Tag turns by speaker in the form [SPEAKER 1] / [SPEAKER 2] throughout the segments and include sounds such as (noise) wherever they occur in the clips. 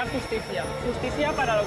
[SPEAKER 1] Justicia. Justicia para los.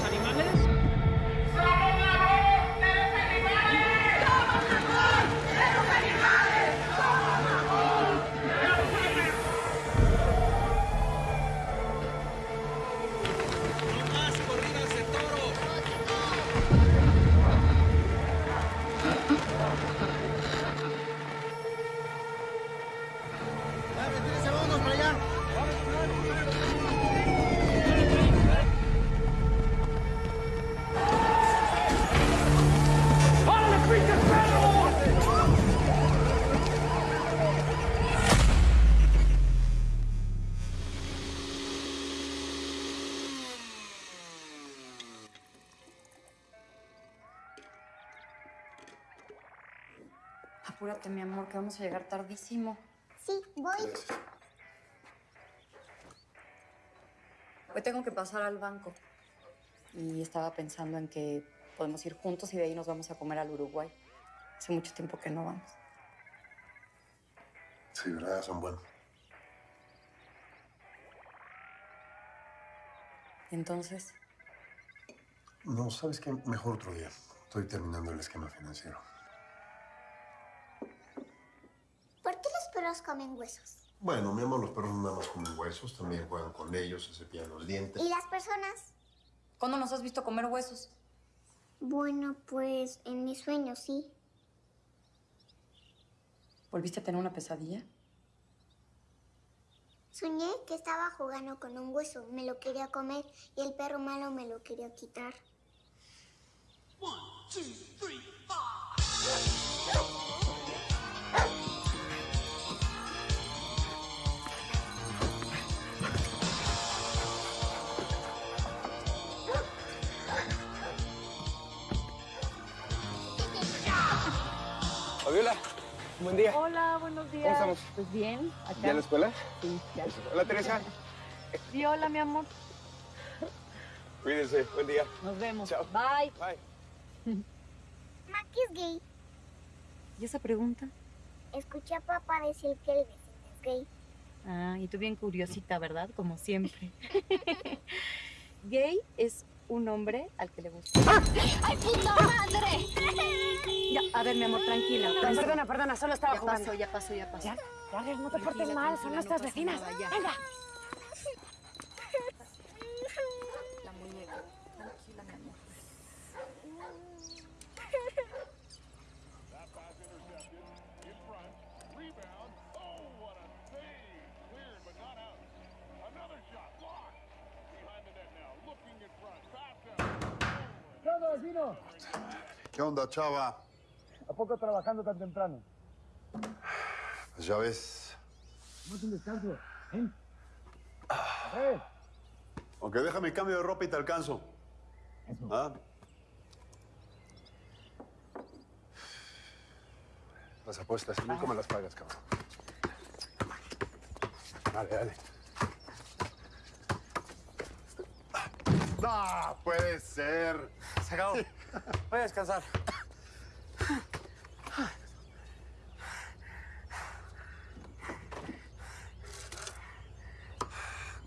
[SPEAKER 2] Que vamos a llegar tardísimo.
[SPEAKER 3] Sí, voy.
[SPEAKER 2] Hoy tengo que pasar al banco. Y estaba pensando en que podemos ir juntos y de ahí nos vamos a comer al Uruguay. Hace mucho tiempo que no vamos.
[SPEAKER 4] Sí, ¿verdad? Son buenos.
[SPEAKER 2] Entonces,
[SPEAKER 4] No, ¿sabes qué? Mejor otro día. Estoy terminando el esquema financiero.
[SPEAKER 3] ¿Por qué los perros comen huesos?
[SPEAKER 4] Bueno, mi amor, los perros no nada más comen huesos, también juegan con ellos, se cepillan los dientes.
[SPEAKER 3] ¿Y las personas?
[SPEAKER 2] ¿cuándo nos has visto comer huesos?
[SPEAKER 3] Bueno, pues en mis sueños sí.
[SPEAKER 2] ¿Volviste a tener una pesadilla?
[SPEAKER 3] Soñé que estaba jugando con un hueso, me lo quería comer y el perro malo me lo quería quitar.
[SPEAKER 5] Fabiola, buen día.
[SPEAKER 6] Hola, buenos días.
[SPEAKER 5] ¿Cómo estamos?
[SPEAKER 6] Pues bien, acá.
[SPEAKER 5] ¿Ya en la escuela?
[SPEAKER 6] Sí, ya.
[SPEAKER 5] Hola, Teresa.
[SPEAKER 6] Sí, hola, mi amor.
[SPEAKER 5] Cuídense, buen día.
[SPEAKER 6] Nos vemos.
[SPEAKER 5] Chao.
[SPEAKER 6] Bye.
[SPEAKER 5] Bye. (laughs)
[SPEAKER 3] Maki es gay.
[SPEAKER 2] ¿Y esa pregunta?
[SPEAKER 3] Escuché a papá decir que el vecino es gay.
[SPEAKER 6] Ah, y tú bien curiosita, ¿verdad? Como siempre. (laughs) Gay es un hombre al que le gusta.
[SPEAKER 2] ¡Ay, puta madre!
[SPEAKER 6] Ya, a ver, mi amor, tranquila.
[SPEAKER 7] Perdona, perdona, solo estaba
[SPEAKER 6] Ya
[SPEAKER 7] jugando.
[SPEAKER 6] pasó, ya pasó, ya pasó.
[SPEAKER 7] Ya, ya, no te portes mal, son
[SPEAKER 6] no
[SPEAKER 7] nuestras
[SPEAKER 6] pasa
[SPEAKER 7] vecinas.
[SPEAKER 6] nada, ya.
[SPEAKER 7] Venga.
[SPEAKER 4] ¿Qué onda, chava?
[SPEAKER 8] ¿A poco trabajando tan temprano?
[SPEAKER 4] Pues ya ves.
[SPEAKER 8] No un descanso. ¿Eh? ¿Eh?
[SPEAKER 4] Aunque déjame cambio de ropa y te alcanzo. ¿Ah? Las apuestas, nunca me las pagas, cabrón. Dale, dale. ¡No puede ser!
[SPEAKER 5] Se acabó. Voy a descansar.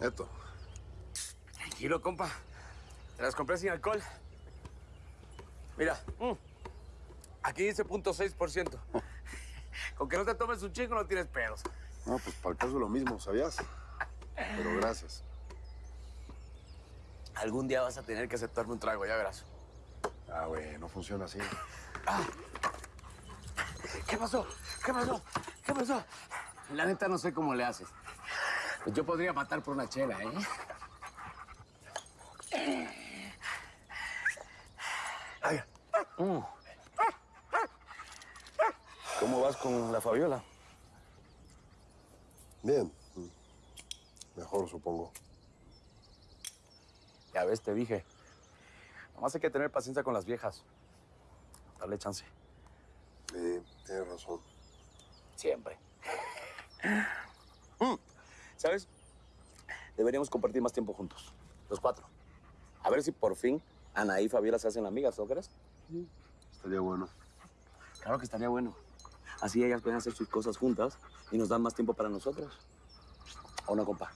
[SPEAKER 4] Neto.
[SPEAKER 5] Tranquilo, compa. Te las compré sin alcohol. Mira. mm, Aquí dice .6%. Con que no te tomes un chingo no tienes pedos.
[SPEAKER 4] No, pues para el caso lo mismo, ¿sabías? Pero gracias.
[SPEAKER 5] Algún día vas a tener que aceptarme un trago, ya verás.
[SPEAKER 4] Ah, güey, no funciona así.
[SPEAKER 5] ¿Qué pasó? ¿Qué pasó? ¿Qué pasó? La neta no sé cómo le haces. Pues yo podría matar por una chela, ¿eh? Ay. Mm. ¿Cómo vas con la Fabiola?
[SPEAKER 4] Bien. Mejor, supongo.
[SPEAKER 5] Ya ves, te dije. Nomás hay que tener paciencia con las viejas. Darle chance.
[SPEAKER 4] Sí, tienes razón.
[SPEAKER 5] Siempre. (laughs) Mm, ¿Sabes? Deberíamos compartir más tiempo juntos. Los cuatro. A ver si por fin Ana y Fabiola se hacen amigas, ¿no crees?
[SPEAKER 4] Estaría bueno.
[SPEAKER 5] Claro que estaría bueno. Así ellas pueden hacer sus cosas juntas y nos dan más tiempo para nosotros. ¿O no, compa?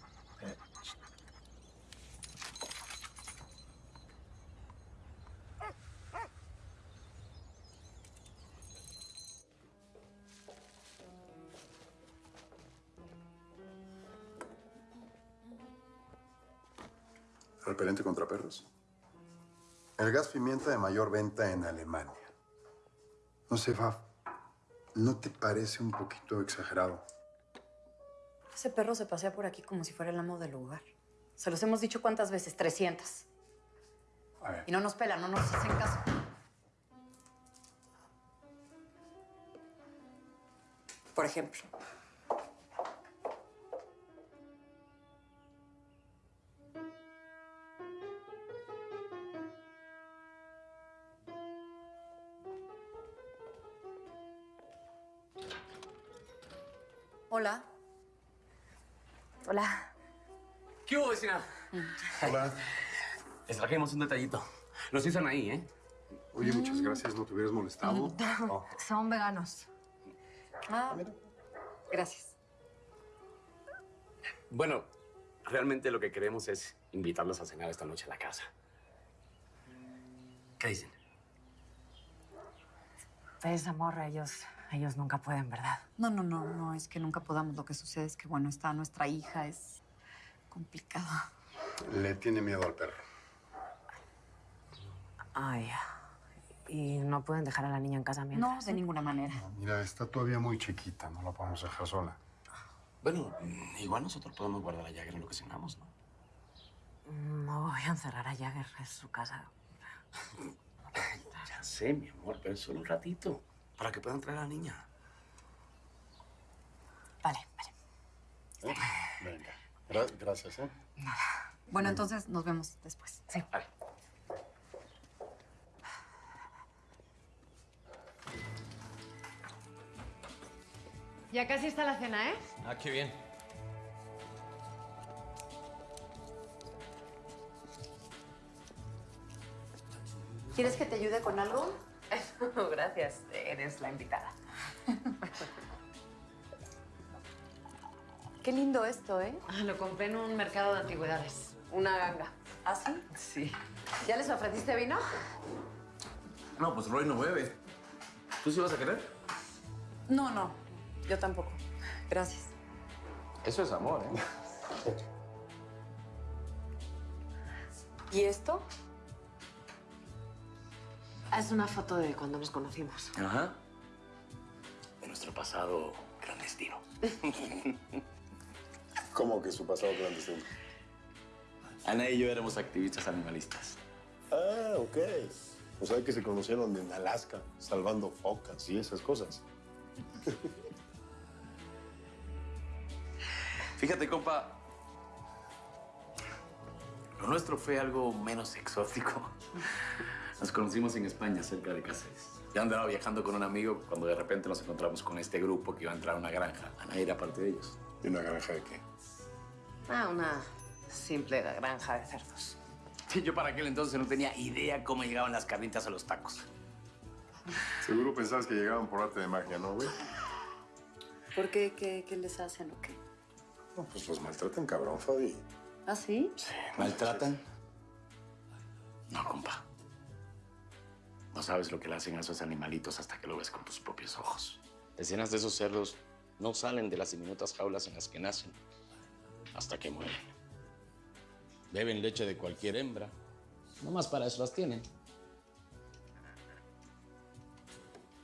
[SPEAKER 4] El gas pimienta de mayor venta en Alemania. No sé, Faf. ¿No te parece un poquito exagerado?
[SPEAKER 2] Ese perro se pasea por aquí como si fuera el amo del lugar. Se los hemos dicho cuántas veces, 300.
[SPEAKER 4] A ver.
[SPEAKER 2] Y no nos pelan, no nos hacen caso. Por ejemplo. Hola.
[SPEAKER 5] ¿Qué hubo, vecina?
[SPEAKER 4] Hola.
[SPEAKER 5] Les trajimos un detallito. Los hizo ahí, ¿eh?
[SPEAKER 4] Oye, muchas gracias. ¿No te hubieras molestado? Oh,
[SPEAKER 7] Son veganos.
[SPEAKER 2] Ah, gracias.
[SPEAKER 5] Bueno, realmente lo que queremos es invitarlos a cenar esta noche a la casa. ¿Qué dicen?
[SPEAKER 7] Es amor, ellos, ellos nunca pueden, ¿verdad?
[SPEAKER 2] No, no, no, no, es que nunca podamos. Lo que sucede es que, bueno, está nuestra hija, es complicado.
[SPEAKER 4] Le tiene miedo al perro.
[SPEAKER 7] Ay, ¿y no pueden dejar a la niña en casa
[SPEAKER 2] No,
[SPEAKER 7] mientras?
[SPEAKER 2] de ninguna manera.
[SPEAKER 4] Mira, está todavía muy chiquita. No la podemos dejar sola.
[SPEAKER 5] Bueno, mm, igual nosotros podemos guardar a Jagger en lo que cenamos, ¿no?
[SPEAKER 7] No voy a encerrar a Jagger en su casa. (laughs)
[SPEAKER 5] Ya sé, mi amor, pero es solo un ratito. Para que puedan traer a la niña.
[SPEAKER 7] Vale, vale.
[SPEAKER 4] Venga. Gra- gracias, ¿eh?
[SPEAKER 2] Bueno, entonces nos vemos después.
[SPEAKER 7] Sí.
[SPEAKER 5] Vale.
[SPEAKER 7] Ya casi está la cena, ¿eh?
[SPEAKER 9] Ah, qué bien.
[SPEAKER 2] ¿Quieres que te ayude con algo? (laughs)
[SPEAKER 7] Gracias, eres la invitada.
[SPEAKER 2] Qué lindo esto, ¿eh?
[SPEAKER 7] Ah, Lo compré en un mercado de antigüedades. Una ganga.
[SPEAKER 2] ¿Ah, sí?
[SPEAKER 7] Sí. ¿Ya les ofreciste vino?
[SPEAKER 5] No, pues Roy no bebe. ¿Tú sí vas a querer?
[SPEAKER 2] No, no. Yo tampoco. Gracias.
[SPEAKER 9] Eso es amor, ¿eh?
[SPEAKER 2] ¿Y esto?
[SPEAKER 7] Es una foto de cuando nos conocimos.
[SPEAKER 5] Ajá. De nuestro pasado clandestino. (laughs)
[SPEAKER 4] ¿Cómo que su pasado clandestino?
[SPEAKER 5] Ana y yo éramos activistas animalistas.
[SPEAKER 4] Ah, ok. O sea que se conocieron en Alaska, salvando focas y esas cosas. (laughs)
[SPEAKER 5] Fíjate, compa. Lo nuestro fue algo menos exótico. (laughs) Nos conocimos en España, cerca de Cáceres. Yo andaba viajando con un amigo cuando de repente nos encontramos con este grupo que iba a entrar a una granja. Ana era parte de ellos.
[SPEAKER 4] ¿Y una granja de qué?
[SPEAKER 7] Ah, una simple granja de cerdos.
[SPEAKER 5] Sí, yo para aquel entonces no tenía idea cómo llegaban las carnitas a los tacos.
[SPEAKER 4] Seguro pensabas que llegaban por arte de magia, ¿no, güey?
[SPEAKER 2] ¿Por qué? ¿Qué, qué les hacen o qué?
[SPEAKER 4] No, pues los maltratan, cabrón, Fabi.
[SPEAKER 2] ¿Ah, sí?
[SPEAKER 5] Sí, ¿Maltratan? No, compa. No sabes lo que le hacen a esos animalitos hasta que lo ves con tus propios ojos.
[SPEAKER 9] Decenas de esos cerdos no salen de las diminutas jaulas en las que nacen hasta que mueren. Beben leche de cualquier hembra. Nomás para eso las tienen.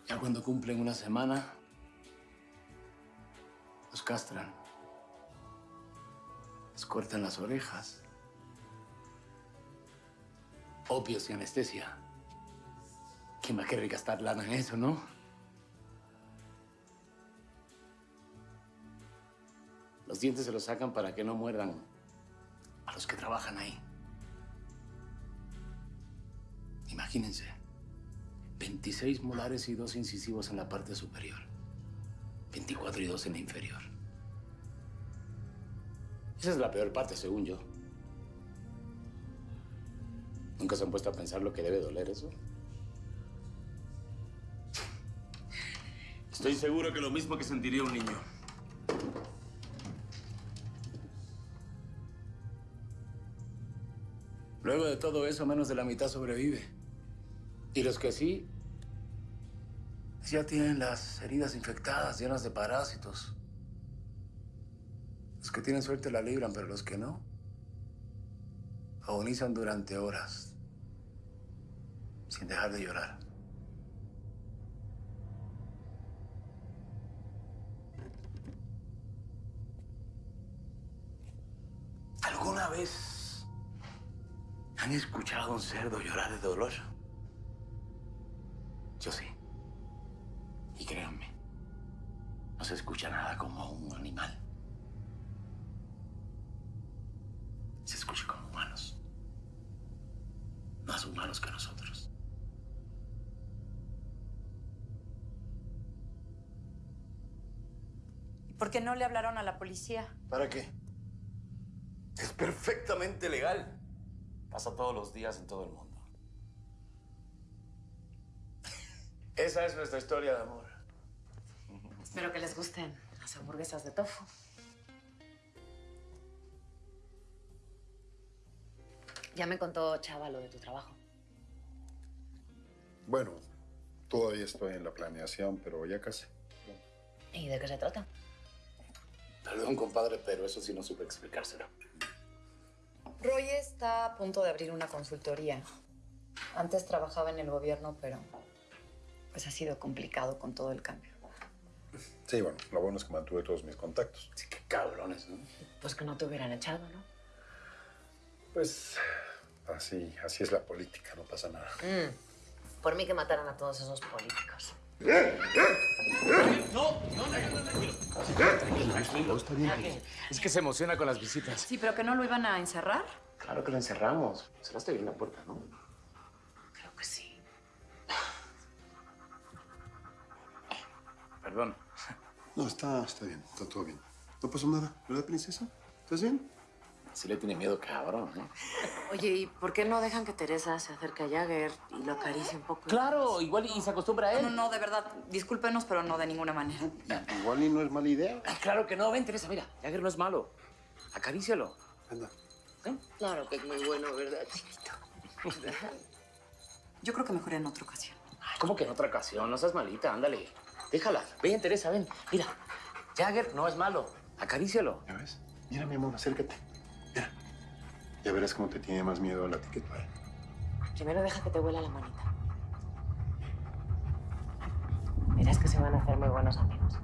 [SPEAKER 5] Ya cuando cumplen una semana, los castran. Les cortan las orejas. Opios y anestesia. ¿Quién va a querer gastar lana en eso, no? Los dientes se los sacan para que no muerdan a los que trabajan ahí. Imagínense. 26 molares y dos incisivos en la parte superior. 24 y dos en la inferior. Esa es la peor parte, según yo. ¿Nunca se han puesto a pensar lo que debe doler eso? Estoy seguro que lo mismo que sentiría un niño. Luego de todo eso, menos de la mitad sobrevive. Y los que sí, ya tienen las heridas infectadas, llenas de parásitos. Los que tienen suerte la libran, pero los que no,
[SPEAKER 10] Agonizan durante horas, sin dejar de llorar. ¿Alguna vez han escuchado a un cerdo llorar de dolor? Yo sí. Y créanme, no se escucha nada como un animal. Se escucha como humanos. Más humanos que nosotros.
[SPEAKER 2] ¿Y por qué no le hablaron a la policía?
[SPEAKER 10] ¿Para qué? Es perfectamente legal.
[SPEAKER 9] Pasa todos los días en todo el mundo. (laughs)
[SPEAKER 10] Esa es nuestra historia de amor.
[SPEAKER 7] Espero que les gusten las hamburguesas de tofu. Ya me contó Chava lo de tu trabajo.
[SPEAKER 4] Bueno, todavía estoy en la planeación, pero ya casi.
[SPEAKER 7] ¿Y de qué se trata?
[SPEAKER 10] Perdón, compadre, pero eso sí no supe explicárselo.
[SPEAKER 2] Roy está a punto de abrir una consultoría. Antes trabajaba en el gobierno, pero pues ha sido complicado con todo el cambio.
[SPEAKER 4] Sí, bueno, lo bueno es que mantuve todos mis contactos.
[SPEAKER 10] Sí, qué cabrones, ¿no?
[SPEAKER 7] Pues que no te hubieran echado, ¿no?
[SPEAKER 4] Pues así, así es la política, no pasa nada.
[SPEAKER 7] Mm. Por mí que mataran a todos esos políticos.
[SPEAKER 5] No, no, no, tranquilo. Tranquilo, está bien. Es que se emociona con las visitas.
[SPEAKER 2] Sí, pero que no lo iban a encerrar.
[SPEAKER 5] Claro que lo encerramos. Cerraste bien la puerta, ¿no?
[SPEAKER 7] Creo que sí.
[SPEAKER 5] Perdón.
[SPEAKER 4] No, está, está bien, está todo bien. No pasó nada, ¿verdad, princesa? ¿Estás bien?
[SPEAKER 5] Sí le tiene miedo, cabrón, ¿eh?
[SPEAKER 7] Oye, ¿y por qué no dejan que Teresa se acerque a Jagger y lo acaricie un poco?
[SPEAKER 5] Claro, igual y se acostumbra a él.
[SPEAKER 2] No, no, de verdad, discúlpenos, pero no de ninguna manera.
[SPEAKER 4] Igual y no es mala idea.
[SPEAKER 5] Ay, claro que no. Ven, Teresa, mira. Jagger no es malo. Acarícialo.
[SPEAKER 4] Anda.
[SPEAKER 7] Claro que es muy bueno, ¿verdad, chiquito?
[SPEAKER 2] Yo creo que mejor en otra ocasión.
[SPEAKER 5] Ay, ¿Cómo que en otra ocasión? No seas malita, ándale. Déjala. Ven, Teresa, ven. Mira, Jagger no es malo. Acarícialo.
[SPEAKER 4] ¿Ya ves? Mira, mi amor, acércate. Mira. Ya verás cómo te tiene más miedo a la él.
[SPEAKER 7] Primero deja que te huela la manita. Verás que se van a hacer muy buenos amigos.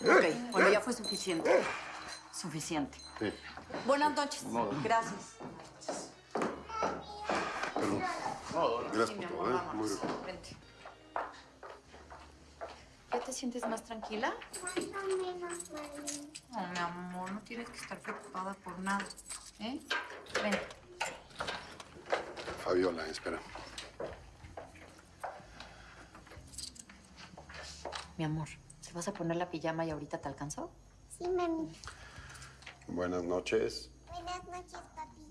[SPEAKER 2] Ok, bueno, ya fue suficiente. Suficiente.
[SPEAKER 4] Sí.
[SPEAKER 2] Buenas noches. Gracias.
[SPEAKER 4] Perdón. Gracias por todo, ¿eh? Muy bien.
[SPEAKER 2] Vente. ¿Ya te sientes más tranquila?
[SPEAKER 3] Más o menos, mami.
[SPEAKER 2] No, mi amor, no tienes que estar preocupada por nada. ¿Eh? Ven.
[SPEAKER 4] Fabiola, espera.
[SPEAKER 2] Mi amor, ¿te vas a poner la pijama y ahorita te alcanzó?
[SPEAKER 3] Sí, mami.
[SPEAKER 4] Buenas noches.
[SPEAKER 3] Buenas noches, papi.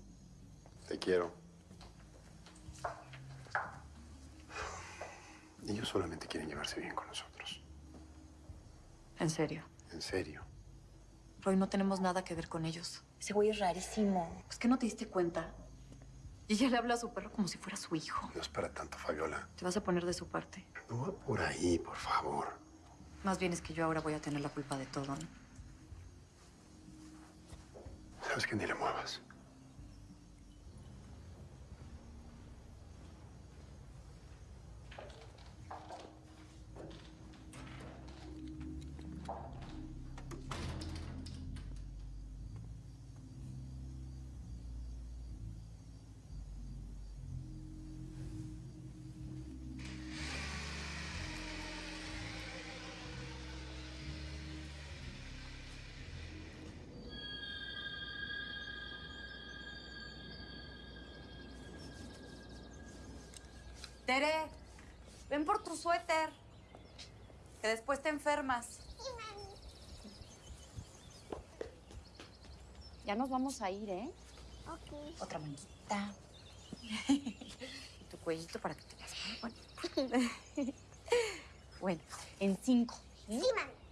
[SPEAKER 4] Te quiero. Ellos solamente quieren llevarse bien con nosotros.
[SPEAKER 2] En serio.
[SPEAKER 4] En serio.
[SPEAKER 2] Roy, no tenemos nada que ver con ellos. Ese güey es rarísimo. Es que no te diste cuenta. Y ella le habla a su perro como si fuera su hijo.
[SPEAKER 4] No es para tanto, Fabiola.
[SPEAKER 2] Te vas a poner de su parte.
[SPEAKER 4] No va por ahí, por favor.
[SPEAKER 2] Más bien es que yo ahora voy a tener la culpa de todo, ¿no?
[SPEAKER 4] Sabes que ni le muevas.
[SPEAKER 2] Tere, ven por tu suéter. Que después te enfermas. Ya nos vamos a ir, ¿eh?
[SPEAKER 3] Ok.
[SPEAKER 2] Otra manita. y tu cuellito para que te veas muy bonita. (laughs) bueno, en cinco.
[SPEAKER 3] Sí, mami.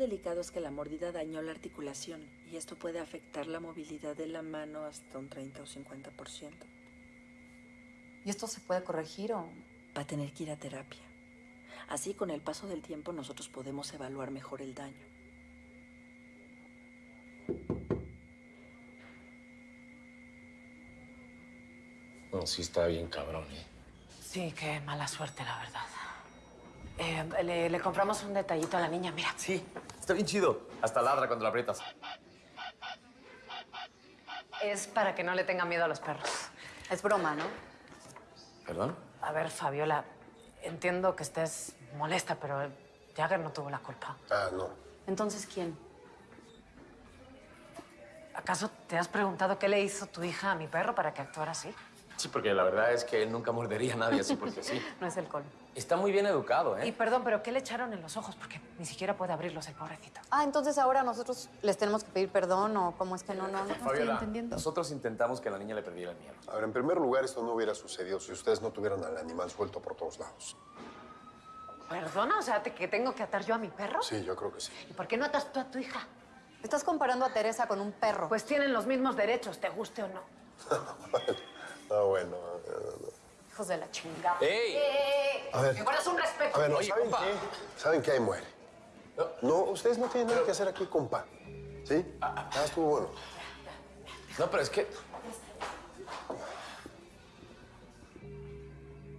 [SPEAKER 11] Delicado es que la mordida dañó la articulación y esto puede afectar la movilidad de la mano hasta un 30 o 50%.
[SPEAKER 2] ¿Y esto se puede corregir o...?
[SPEAKER 11] Va a tener que ir a terapia. Así, con el paso del tiempo, nosotros podemos evaluar mejor el daño.
[SPEAKER 9] No, sí está bien cabrón, ¿eh?
[SPEAKER 7] Sí, qué mala suerte, la verdad. Eh, le, le compramos un detallito a la niña, mira.
[SPEAKER 5] Sí, está bien chido. Hasta ladra cuando la aprietas.
[SPEAKER 7] Es para que no le tenga miedo a los perros.
[SPEAKER 2] Es broma, ¿no?
[SPEAKER 5] ¿Perdón?
[SPEAKER 7] A ver, Fabiola, entiendo que estés molesta, pero Jagger no tuvo la culpa.
[SPEAKER 4] Ah, no.
[SPEAKER 2] Entonces, ¿quién?
[SPEAKER 7] ¿Acaso te has preguntado qué le hizo tu hija a mi perro para que actuara así?
[SPEAKER 5] Sí, porque la verdad es que él nunca mordería a nadie así porque sí. (laughs)
[SPEAKER 7] No es el colmo.
[SPEAKER 5] Está muy bien educado,
[SPEAKER 7] Y
[SPEAKER 5] ¿eh?
[SPEAKER 7] perdón, pero ¿qué le echaron en los ojos? Porque ni siquiera puede abrirlos el pobrecito.
[SPEAKER 2] Ah, entonces ahora nosotros les tenemos que pedir perdón o cómo es que no, no, no estoy
[SPEAKER 5] Fabiola,
[SPEAKER 2] entendiendo.
[SPEAKER 5] nosotros intentamos que la niña le perdiera el miedo.
[SPEAKER 4] A ver, en primer lugar, esto no hubiera sucedido si ustedes no tuvieran al animal suelto por todos lados.
[SPEAKER 7] ¿Perdona? O sea, ¿te- ¿que tengo que atar yo a mi perro?
[SPEAKER 4] Sí, yo creo que sí.
[SPEAKER 7] ¿Y por qué no atas tú a tu hija?
[SPEAKER 2] Estás comparando a Teresa con un perro.
[SPEAKER 7] Pues tienen los mismos derechos, te guste o no. (laughs)
[SPEAKER 4] Ah, bueno. eh,
[SPEAKER 2] Hijos de la chingada.
[SPEAKER 5] ¡Ey!
[SPEAKER 4] A ver.
[SPEAKER 7] ¿Me guardas un respeto?
[SPEAKER 4] A ver, no,
[SPEAKER 5] Oye,
[SPEAKER 4] ¿saben
[SPEAKER 5] compa.
[SPEAKER 4] qué? ¿Saben qué? Ahí muere. No, ustedes no tienen nada que hacer aquí, compa. ¿Sí? Ah, estuvo bueno.
[SPEAKER 5] No, pero es que...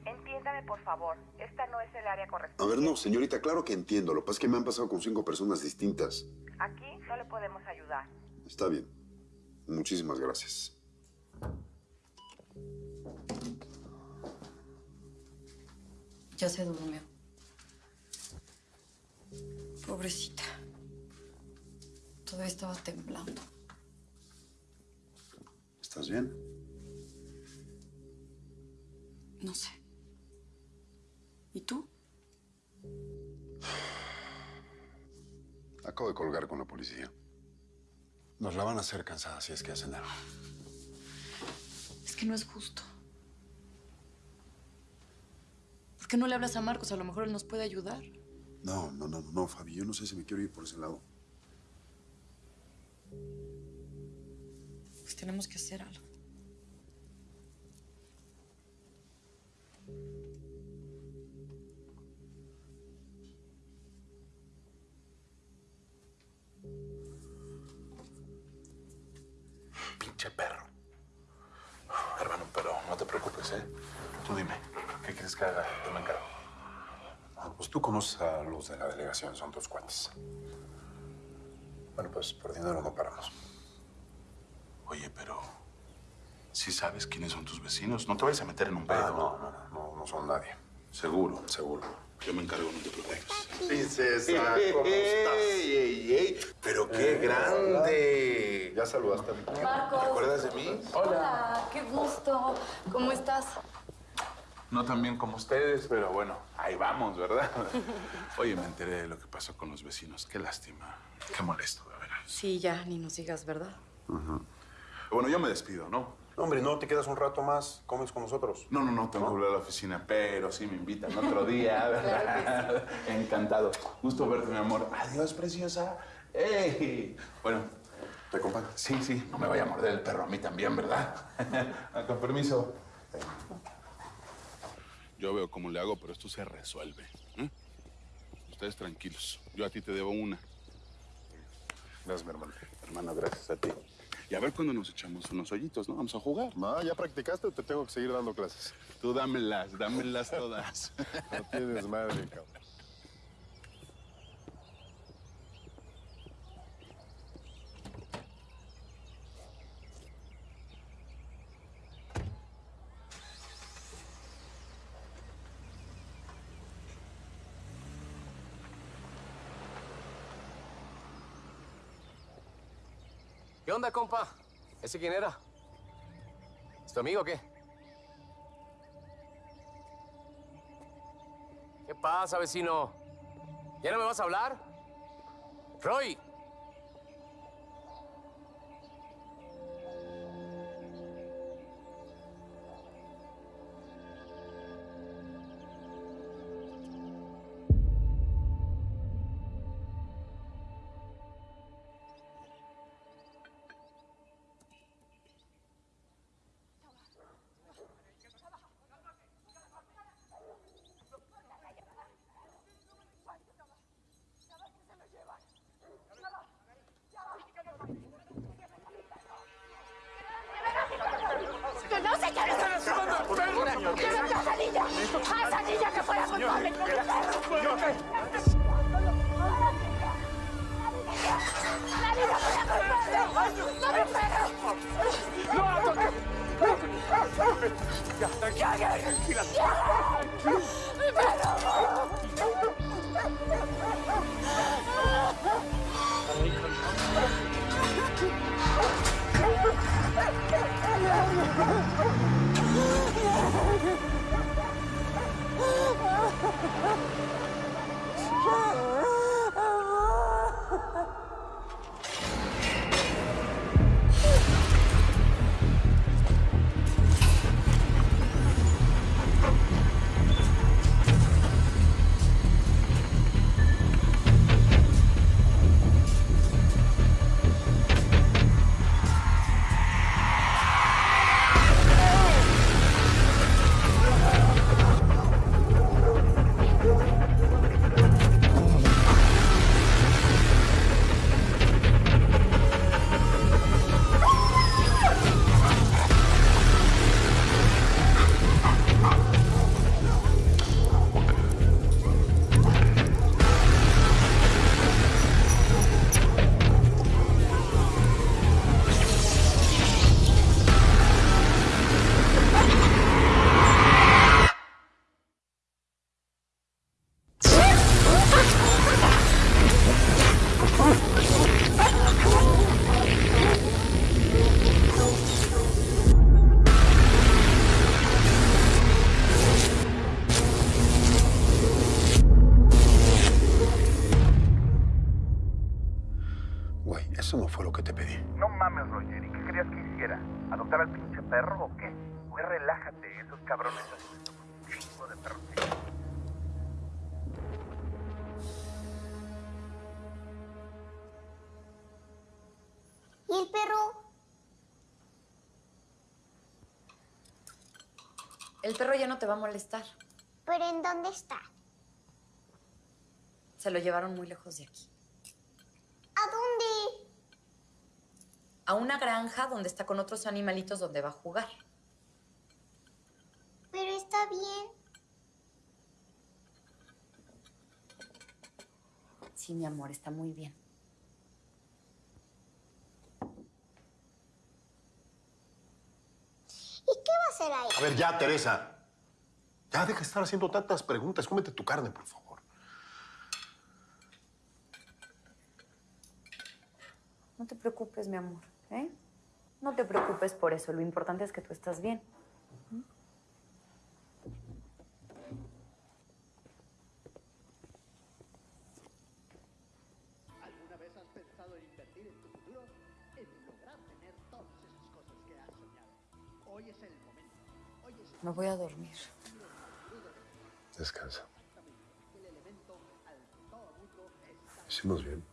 [SPEAKER 12] Entiéndame, por favor. Esta no es el área
[SPEAKER 13] A
[SPEAKER 12] correspondiente.
[SPEAKER 13] ver, no, señorita, claro que entiendo. Lo que pasa es que me han pasado con cinco personas distintas.
[SPEAKER 12] Aquí no le podemos ayudar.
[SPEAKER 13] Está bien. Muchísimas gracias.
[SPEAKER 2] Ya se durmió. Pobrecita. Todavía estaba temblando.
[SPEAKER 13] ¿Estás bien?
[SPEAKER 2] No sé. ¿Y tú?
[SPEAKER 13] Acabo de colgar con la policía. Nos la van a hacer cansada si es que hacen algo.
[SPEAKER 2] Es que no es justo. ¿Por qué no le hablas a Marcos? A lo mejor él nos puede ayudar.
[SPEAKER 13] No, no, no, no, Fabi. Yo no sé si me quiero ir por ese lado.
[SPEAKER 2] Pues tenemos que hacer algo.
[SPEAKER 10] Pinche perro. Hermano, pero no te preocupes, ¿eh? Tú dime, ¿qué quieres que haga? Yo me encargo.
[SPEAKER 4] Ah, pues tú conoces a los de la delegación, son tus cuates. Bueno, pues por dinero no paramos.
[SPEAKER 10] Oye, pero... ¿Sí sabes quiénes son tus vecinos? No te vayas a meter en un pedo.
[SPEAKER 4] Ah, no, no, no, no, no son nadie.
[SPEAKER 10] ¿Seguro?
[SPEAKER 4] Seguro.
[SPEAKER 10] Yo me encargo, no te preocupes.
[SPEAKER 4] Princesa, (laughs) ¿cómo estás?
[SPEAKER 10] ¡Ey, ey, ey! ¡Pero qué grande!
[SPEAKER 4] ¿Ya saludaste a mi
[SPEAKER 2] Marcos.
[SPEAKER 10] ¿Te acuerdas de mí?
[SPEAKER 2] Hola, qué gusto. ¿Cómo estás?
[SPEAKER 10] No tan bien como ustedes, pero bueno, ahí vamos, ¿verdad? (laughs) Oye, me enteré de lo que pasó con los vecinos. Qué lástima. Qué molesto, de veras.
[SPEAKER 2] Sí, ya, ni nos digas, ¿verdad?
[SPEAKER 10] Bueno, yo me despido, ¿no?
[SPEAKER 4] Hombre, no, te quedas un rato más, comes con nosotros.
[SPEAKER 10] No, no, no, tengo que volver a la oficina, pero sí me invitan otro día, (laughs) ¿verdad? (laughs) Encantado. Gusto verte, mi amor. Adiós, preciosa. ¡Ey! Bueno.
[SPEAKER 4] ¿Te acompaño?
[SPEAKER 10] Sí, sí, no me vaya a morder el perro a mí también, ¿verdad? (laughs) Ah, con permiso. Yo veo cómo le hago, pero esto se resuelve. ¿eh? Ustedes tranquilos. Yo a ti te debo una.
[SPEAKER 4] Gracias, mi hermano.
[SPEAKER 10] Hermano, gracias a ti. Y a ver cuándo nos echamos unos hoyitos, ¿no? Vamos a jugar.
[SPEAKER 4] No, ¿ya practicaste o te tengo que seguir dando clases?
[SPEAKER 10] Tú dámelas, dámelas todas. (laughs)
[SPEAKER 4] No tienes madre, cabrón.
[SPEAKER 5] ¿Qué onda, compa? ¿Ese quién era? ¿Es tu amigo o qué? ¿Qué pasa, vecino? ¿Ya no me vas a hablar? Roy.
[SPEAKER 10] Cabrones un chingo de perros.
[SPEAKER 3] ¿Y el perro?
[SPEAKER 2] El perro ya no te va a molestar.
[SPEAKER 3] ¿Pero en dónde está?
[SPEAKER 2] Se lo llevaron muy lejos de aquí.
[SPEAKER 3] ¿A dónde?
[SPEAKER 2] A una granja donde está con otros animalitos donde va a jugar.
[SPEAKER 3] Pero está bien.
[SPEAKER 2] Sí, mi amor, está muy bien.
[SPEAKER 3] ¿Y qué va a hacer ahí?
[SPEAKER 4] A ver, ya, Teresa. Ya deja de estar haciendo tantas preguntas. Cómete tu carne, por favor.
[SPEAKER 2] No te preocupes, mi amor, ¿eh? No te preocupes por eso. Lo importante es que tú estás bien. Me voy a dormir.
[SPEAKER 4] Descansa. Hicimos bien.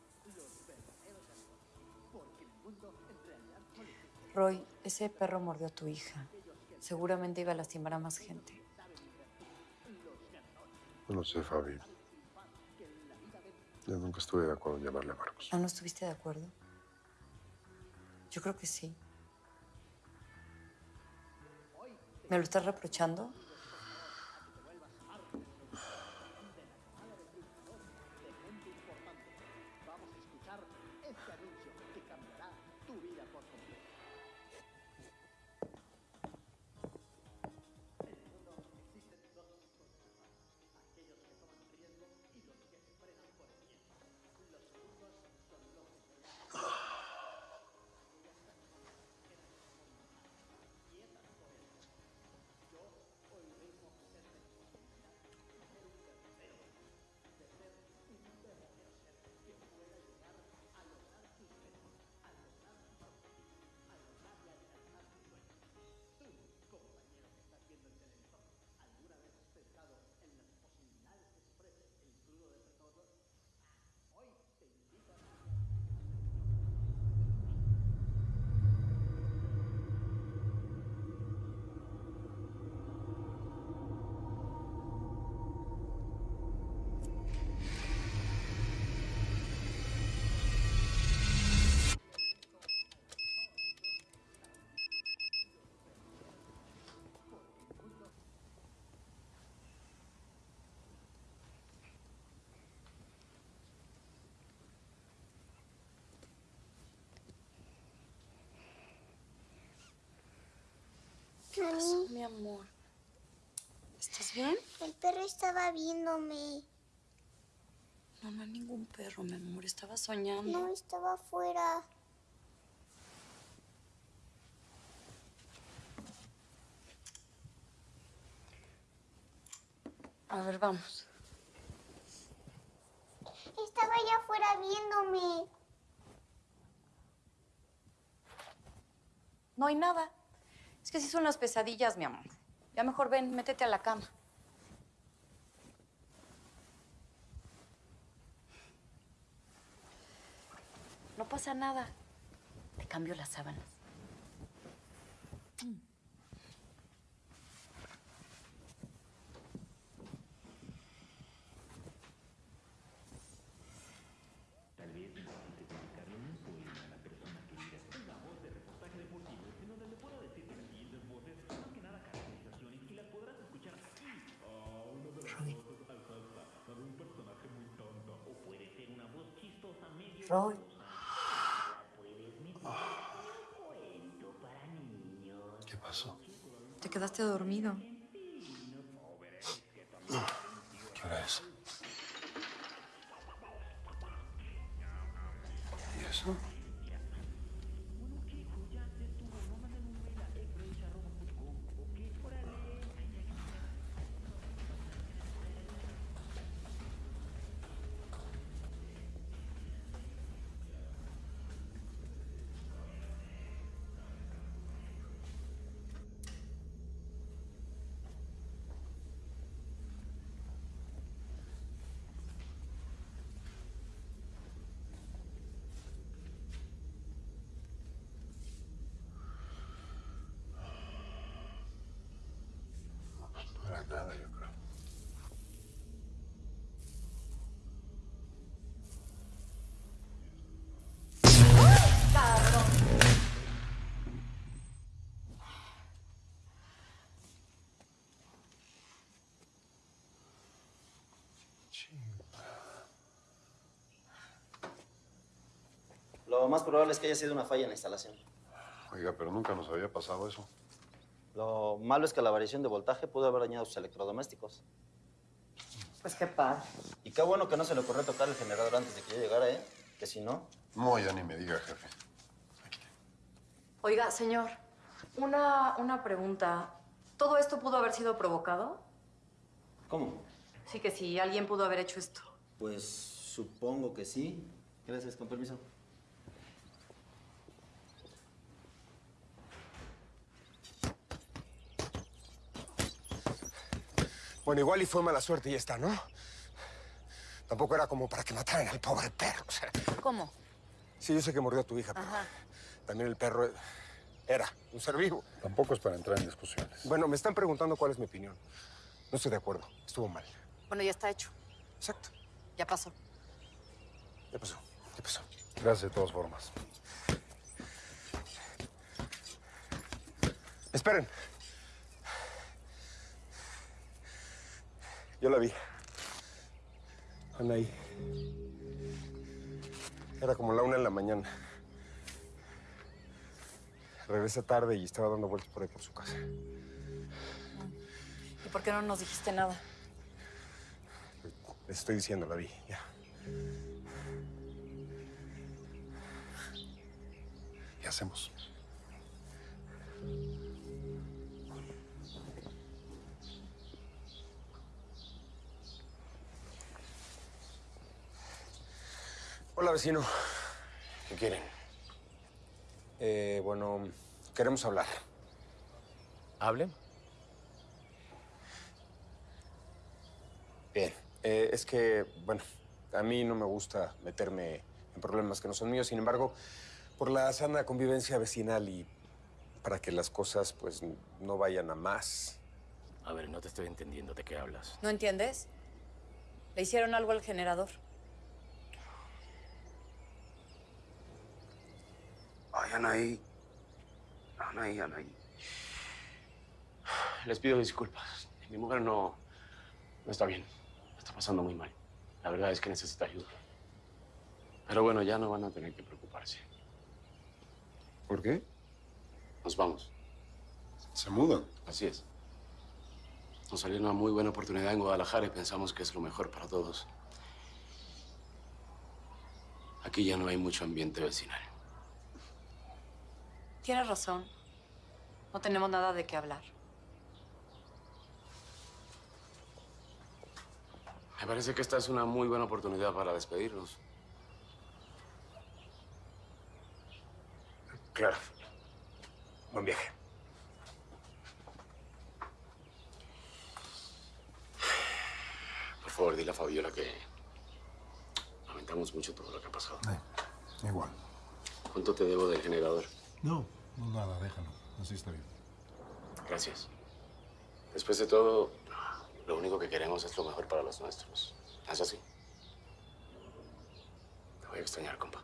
[SPEAKER 2] Roy, ese perro mordió a tu hija. Seguramente iba a lastimar a más gente.
[SPEAKER 4] No lo sé, Fabi. Yo nunca estuve de acuerdo en llamarle a Marcos.
[SPEAKER 2] ¿Ah, no estuviste de acuerdo? Yo creo que sí. ¿Me lo estás reprochando? Mi amor. ¿Estás bien?
[SPEAKER 3] El perro estaba viéndome.
[SPEAKER 2] No, no hay ningún perro, mi amor. Estaba soñando.
[SPEAKER 3] No, estaba afuera.
[SPEAKER 2] A ver, vamos.
[SPEAKER 3] Estaba allá afuera viéndome.
[SPEAKER 2] No hay nada. Es que sí son las pesadillas, mi amor. Ya mejor ven, métete a la cama. No pasa nada. Te cambio las sábanas.
[SPEAKER 13] ¿Qué pasó?
[SPEAKER 2] Te quedaste dormido.
[SPEAKER 13] ¿Qué hora es? ¿Y eso?
[SPEAKER 14] Lo más probable es que haya sido una falla en la instalación.
[SPEAKER 13] Oiga, pero nunca nos había pasado eso.
[SPEAKER 14] Lo malo es que la variación de voltaje pudo haber dañado sus electrodomésticos.
[SPEAKER 2] Pues qué padre.
[SPEAKER 14] Y qué bueno que no se le ocurrió tocar el generador antes de que yo llegara, ¿eh? Que si no...
[SPEAKER 13] No, ya ni me diga, jefe.
[SPEAKER 2] Oiga, señor, una, una pregunta. ¿Todo esto pudo haber sido provocado?
[SPEAKER 14] ¿Cómo?
[SPEAKER 2] Sí, que si alguien pudo haber hecho esto.
[SPEAKER 14] Pues supongo que sí. Gracias, con permiso.
[SPEAKER 15] Bueno, igual y fue mala suerte y ya está, ¿no? Tampoco era como para que mataran al pobre perro. o sea.
[SPEAKER 2] ¿Cómo?
[SPEAKER 15] Sí, yo sé que mordió a tu hija, pero
[SPEAKER 2] Ajá.
[SPEAKER 15] también el perro era un ser vivo.
[SPEAKER 13] Tampoco es para entrar en discusiones.
[SPEAKER 15] Bueno, me están preguntando cuál es mi opinión. No estoy de acuerdo. Estuvo mal.
[SPEAKER 2] Bueno, ya está hecho.
[SPEAKER 15] Exacto.
[SPEAKER 2] Ya pasó.
[SPEAKER 15] ¿Qué pasó? ¿Qué pasó?
[SPEAKER 13] Gracias de todas formas.
[SPEAKER 15] Esperen. Yo la vi. Anaí. Era como la una de la mañana. Regresé tarde y estaba dando vueltas por ahí por su casa.
[SPEAKER 2] ¿Y por qué no nos dijiste nada?
[SPEAKER 15] Les estoy diciendo, la vi, ya.
[SPEAKER 13] ¿Qué hacemos?
[SPEAKER 15] Hola, vecino. ¿Qué quieren? Eh, bueno, queremos hablar. ¿Hablen? Bien. Eh, es que, bueno, a mí no me gusta meterme en problemas que no son míos. Sin embargo, por la sana convivencia vecinal y para que las cosas, pues, no vayan a más.
[SPEAKER 9] A ver, no te estoy entendiendo de qué hablas.
[SPEAKER 2] ¿No entiendes? Le hicieron algo al generador.
[SPEAKER 5] Ay, Anaí. Anaí, Anaí. Les pido disculpas. Mi mujer no, no está bien. Está pasando muy mal. La verdad es que necesita ayuda. Pero bueno, ya no van a tener que preocuparse.
[SPEAKER 13] ¿Por qué?
[SPEAKER 5] Nos vamos.
[SPEAKER 4] ¿Se mudan?
[SPEAKER 5] Así es. Nos salió una muy buena oportunidad en Guadalajara y pensamos que es lo mejor para todos. Aquí ya no hay mucho ambiente vecinal.
[SPEAKER 2] Tienes razón. No tenemos nada de qué hablar.
[SPEAKER 5] Me parece que esta es una muy buena oportunidad para despedirnos.
[SPEAKER 15] Claro. Buen viaje.
[SPEAKER 5] Por favor, dile a Fabiola que lamentamos mucho todo lo que ha pasado.
[SPEAKER 4] Igual.
[SPEAKER 5] ¿Cuánto te debo del generador?
[SPEAKER 4] No, no nada, déjalo. Así está bien.
[SPEAKER 5] Gracias. Después de todo, lo único que queremos es lo mejor para los nuestros. ¿Es así? Te voy a extrañar, compa.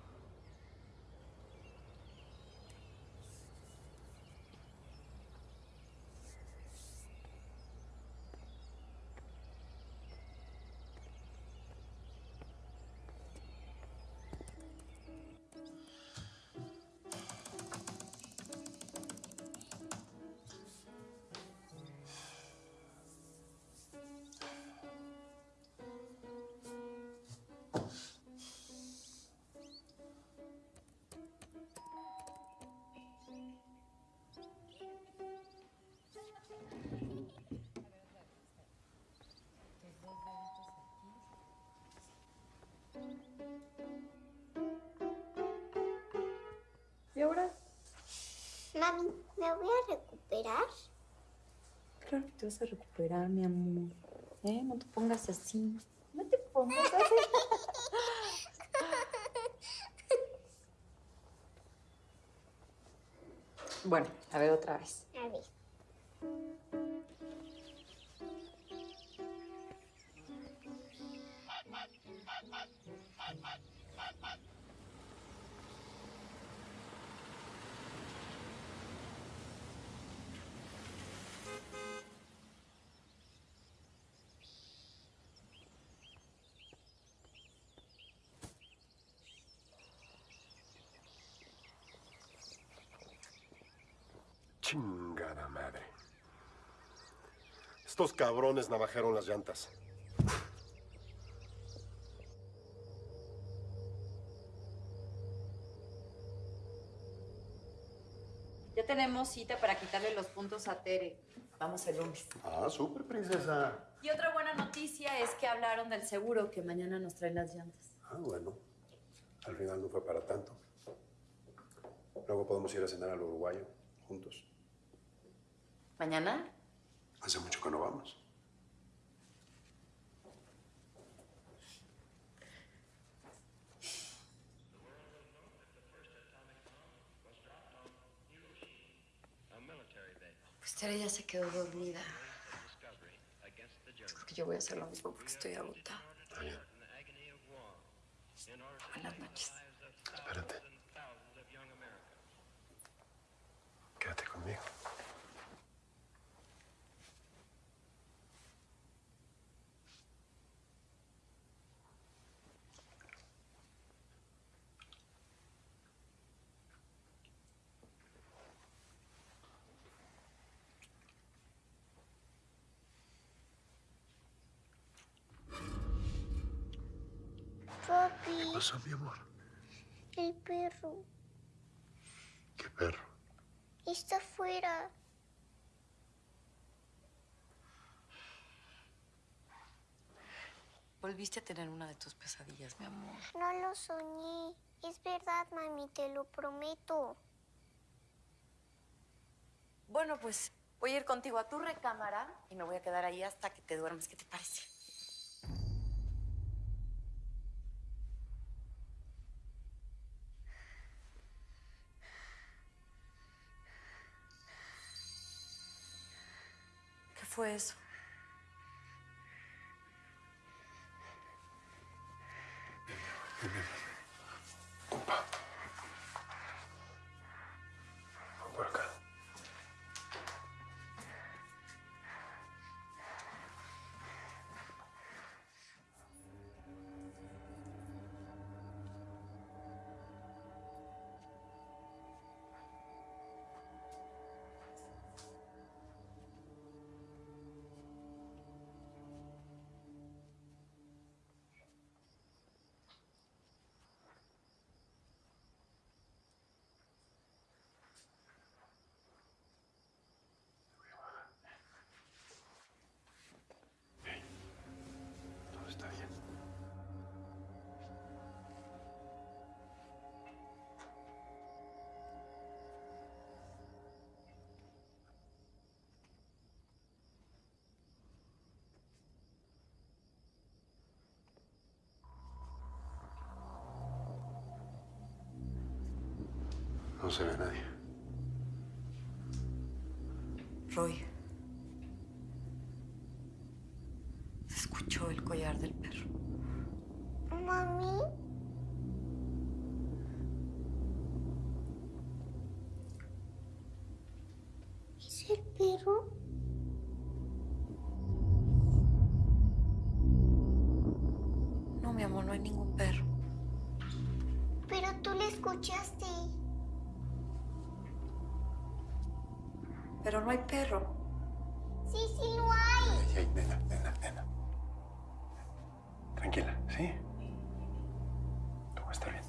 [SPEAKER 3] Mami, ¿me voy a recuperar?
[SPEAKER 2] Claro que te vas a recuperar, mi amor. ¿Eh? No te pongas así. No te pongas así. (laughs) bueno, a ver otra vez.
[SPEAKER 4] Chingada madre. Estos cabrones navajaron las llantas.
[SPEAKER 2] Ya tenemos cita para quitarle los puntos a Tere. Vamos el lunes.
[SPEAKER 4] Ah, súper, princesa.
[SPEAKER 2] Y otra buena noticia es que hablaron del seguro que mañana nos traen las llantas.
[SPEAKER 4] Ah, bueno. Al final no fue para tanto. Luego podemos ir a cenar al uruguayo juntos.
[SPEAKER 2] ¿Mañana?
[SPEAKER 4] Hace mucho que no vamos.
[SPEAKER 2] Pues Tere ya se quedó dormida. Yo creo que yo voy a hacer lo mismo porque estoy agotada. Buenas noches.
[SPEAKER 4] Espérate. Quédate conmigo.
[SPEAKER 3] Papi,
[SPEAKER 4] ¿Qué pasó, mi amor?
[SPEAKER 3] el perro
[SPEAKER 4] ¿Qué perro?
[SPEAKER 3] está afuera.
[SPEAKER 2] Volviste a tener una de tus pesadillas, mi amor.
[SPEAKER 3] No lo soñé. Es verdad, mami, te lo prometo.
[SPEAKER 2] Bueno, pues voy a ir contigo a tu recámara y me voy a quedar ahí hasta que te duermes. ¿Qué te parece? Fue eso?
[SPEAKER 4] Se ve a nadie.
[SPEAKER 2] Roy. Se escuchó el collar del perro.
[SPEAKER 3] Mami. ¿Es el perro?
[SPEAKER 2] No, mi amor, no hay ningún perro.
[SPEAKER 3] Pero tú le escuchaste.
[SPEAKER 2] Pero no hay perro.
[SPEAKER 3] Sí, sí lo hay.
[SPEAKER 4] Nena, nena, nena. Tranquila, ¿sí? Todo va a estar bien.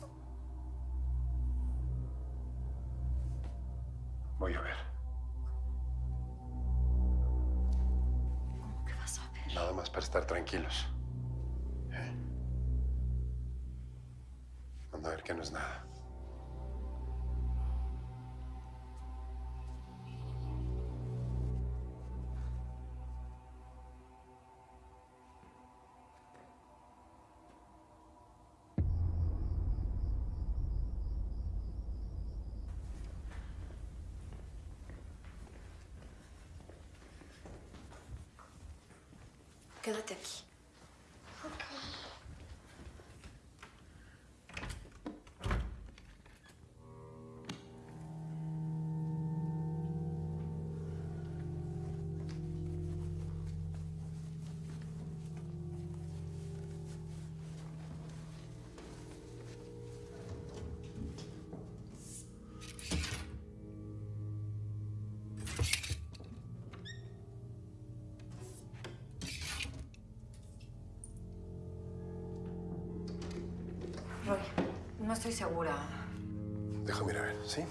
[SPEAKER 4] Voy a ver.
[SPEAKER 2] ¿Cómo que vas a ver?
[SPEAKER 4] Nada más para estar tranquilos.
[SPEAKER 2] Quédate no estoy segura.
[SPEAKER 4] Déjame ir a ver, ¿sí?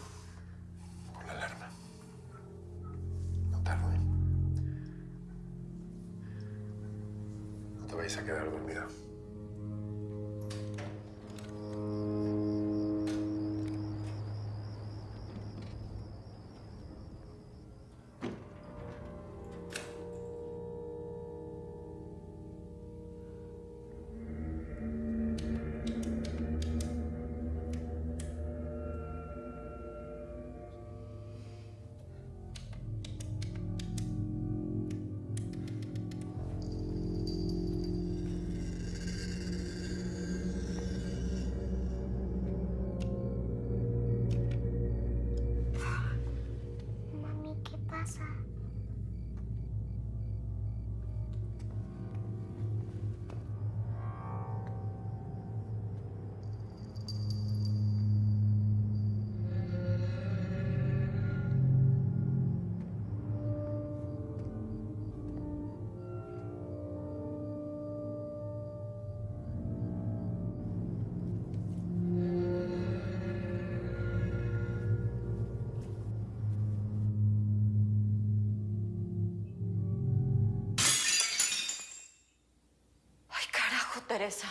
[SPEAKER 2] Teresa.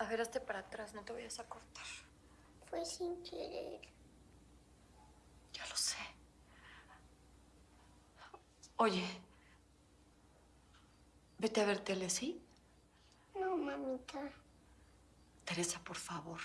[SPEAKER 2] A ver, hazte para atrás, no te vayas a cortar.
[SPEAKER 3] Fue sin querer.
[SPEAKER 2] Ya lo sé. Oye, vete a ver tele, ¿sí?
[SPEAKER 3] No, mamita.
[SPEAKER 2] Teresa, por favor.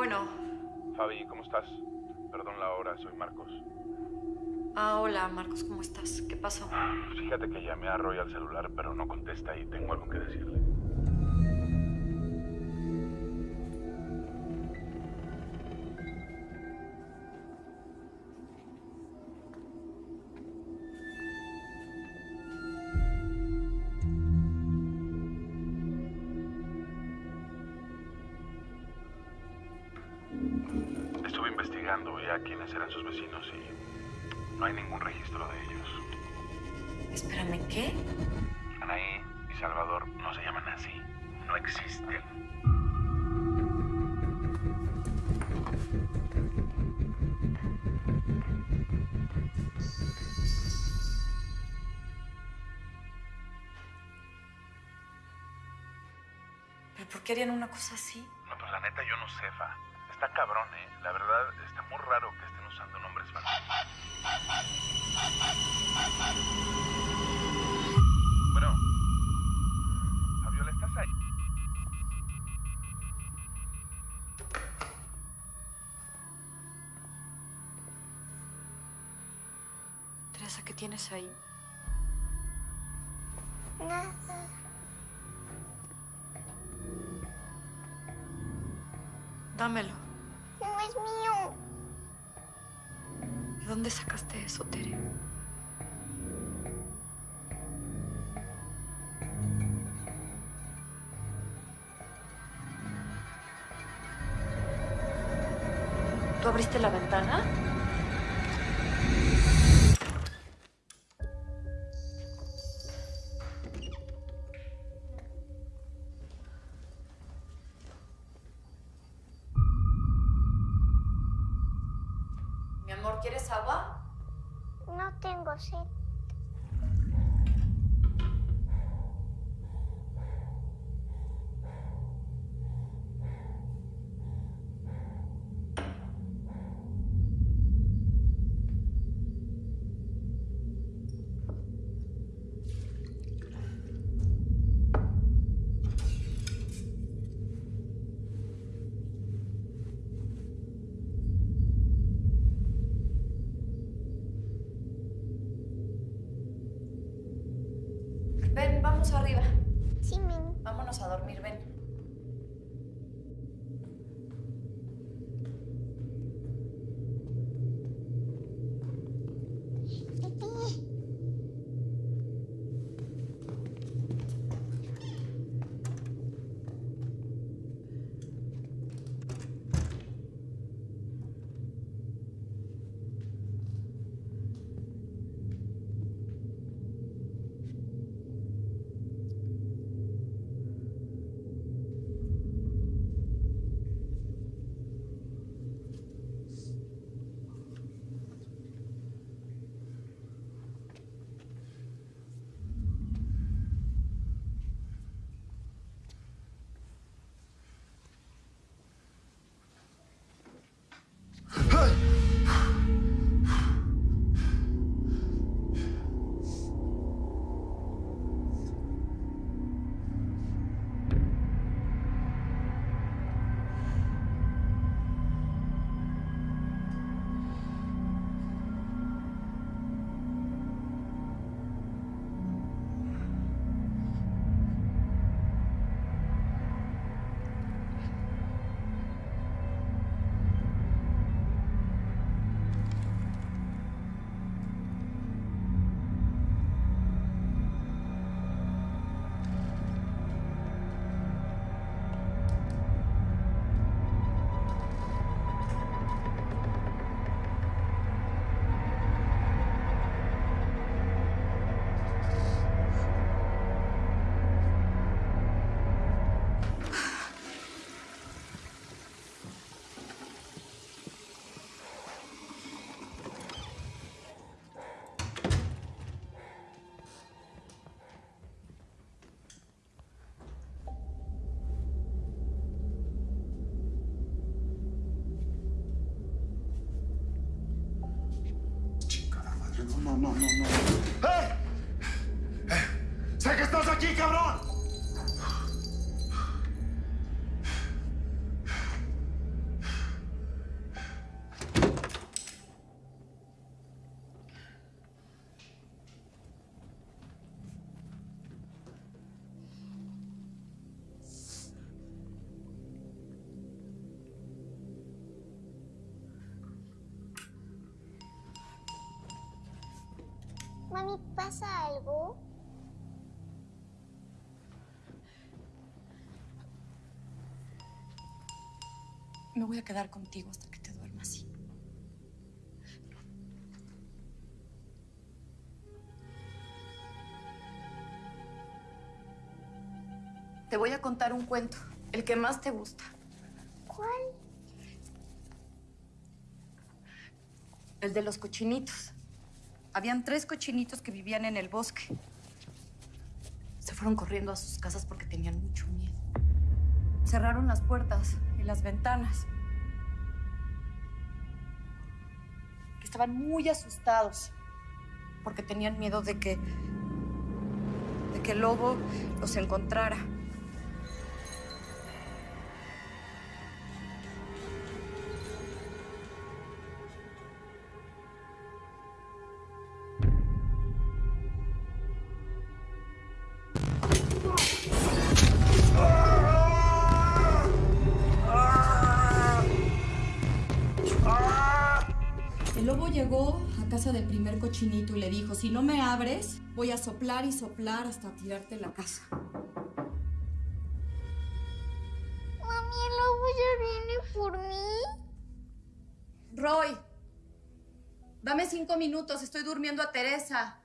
[SPEAKER 2] Bueno,
[SPEAKER 10] Fabi, ¿cómo estás? Perdón la hora, soy Marcos.
[SPEAKER 2] ah, hola Marcos, ¿cómo estás? ¿Qué pasó?
[SPEAKER 10] Fíjate que llamé a Roy al celular, pero no contesta y tengo algo que decirle. Quiénes eran sus vecinos y no hay ningún registro de ellos.
[SPEAKER 2] Espérame, ¿qué?
[SPEAKER 10] Anaí y Salvador no se llaman así. No existen.
[SPEAKER 2] ¿Pero por qué harían una cosa así? Teresa, ¿qué tienes ahí?
[SPEAKER 3] Nada.
[SPEAKER 2] Dámelo.
[SPEAKER 3] No es mío.
[SPEAKER 2] ¿De dónde sacaste eso, Tere? ¿Tú abriste la ventana?
[SPEAKER 3] No,
[SPEAKER 10] no, no. ¡Eh! ¡Eh! ¡Sé que estás aquí, cabrón!
[SPEAKER 3] ¿Pasa algo?
[SPEAKER 2] Me voy a quedar contigo hasta que te duermas. Te voy a contar un cuento, el que más te gusta.
[SPEAKER 3] ¿Cuál?
[SPEAKER 2] El de los cochinitos. Habían tres cochinitos que vivían en el bosque. Se fueron corriendo a sus casas porque tenían mucho miedo. Cerraron las puertas y las ventanas. Estaban muy asustados porque tenían miedo de que de que el lobo los encontrara. Cochinito y le dijo, si no me abres, voy a soplar y soplar hasta tirarte la casa.
[SPEAKER 3] Mami, el lobo ya viene por mí.
[SPEAKER 2] Roy, dame cinco minutos, estoy durmiendo a Teresa.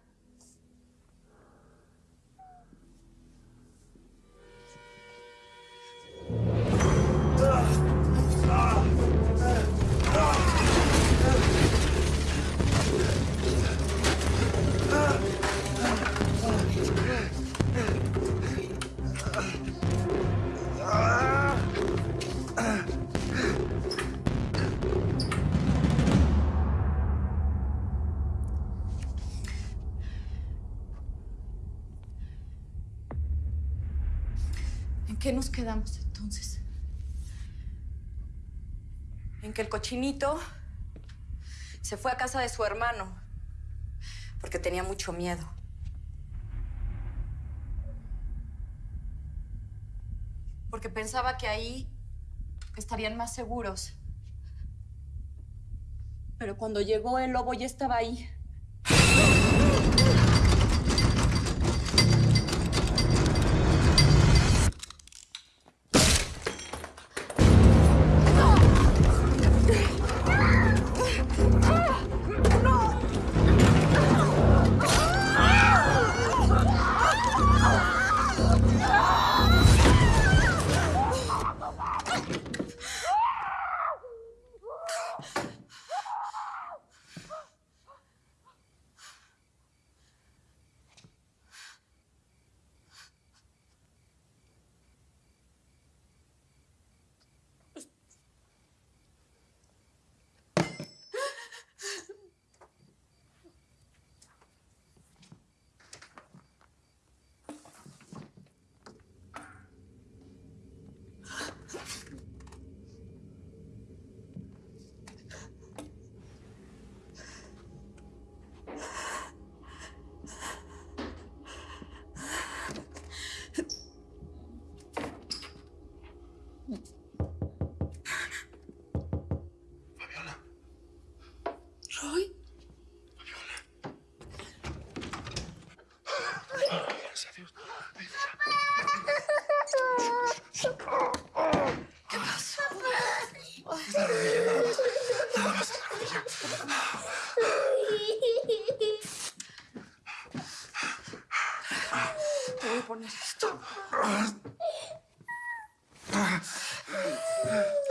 [SPEAKER 2] ¿En qué nos quedamos entonces? En que el cochinito se fue a casa de su hermano porque tenía mucho miedo. Pensaba que ahí estarían más seguros. Pero cuando llegó el lobo ya estaba ahí.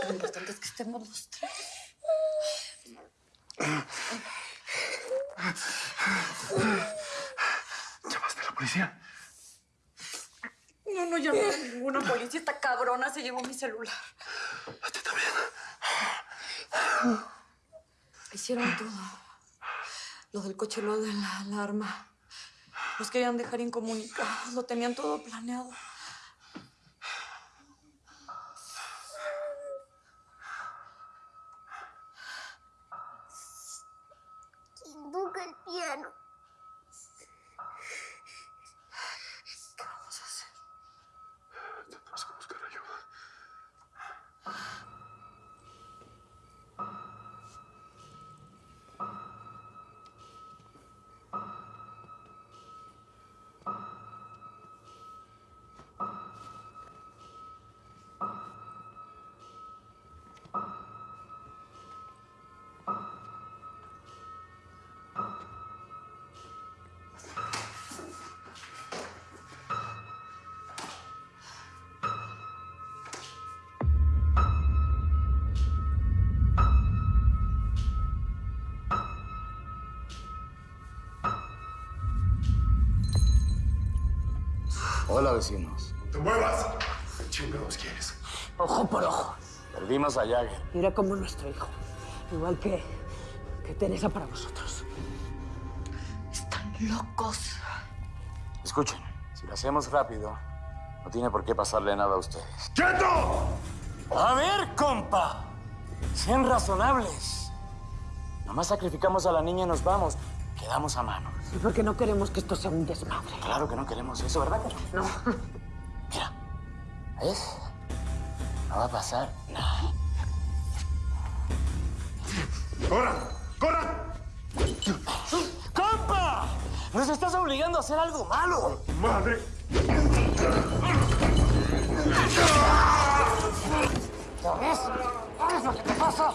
[SPEAKER 2] Lo importante es que estemos los tres.
[SPEAKER 16] ¿Llamaste a la policía?
[SPEAKER 2] No, no llamé a ninguna policía. Esta cabrona se llevó mi celular.
[SPEAKER 16] ¿A ti también?
[SPEAKER 2] Hicieron todo. Lo del coche, lo de la alarma. Los querían dejar incomunicados. Lo tenían todo planeado.
[SPEAKER 5] Hola, vecinos.
[SPEAKER 4] ¡Te muevas! ¿Qué chingados quieres?
[SPEAKER 7] Ojo por ojo.
[SPEAKER 5] Perdimos a Jagger.
[SPEAKER 7] Mira como nuestro hijo. Igual que, que Teresa para vosotros.
[SPEAKER 2] Están locos.
[SPEAKER 5] Escuchen, si lo hacemos rápido, no tiene por qué pasarle nada a ustedes.
[SPEAKER 4] ¡Quieto!
[SPEAKER 5] A ver, compa. Sean razonables. Nomás sacrificamos a la niña y nos vamos. Quedamos a mano.
[SPEAKER 7] Porque no queremos que esto sea un desmadre.
[SPEAKER 5] Claro que no queremos eso, ¿verdad?
[SPEAKER 7] No. (laughs)
[SPEAKER 5] ¿Ves? No va a pasar nada.
[SPEAKER 4] ¡Corran! ¡Corran!
[SPEAKER 5] ¡Compa! ¡Nos estás obligando a hacer algo malo!
[SPEAKER 4] ¡Madre!
[SPEAKER 5] ¿Ya ves? ¿Sabes lo que te pasa?